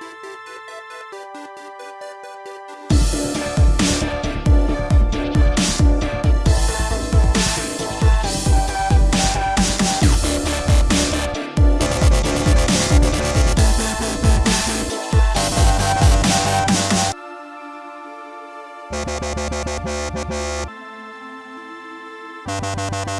We'll be right back.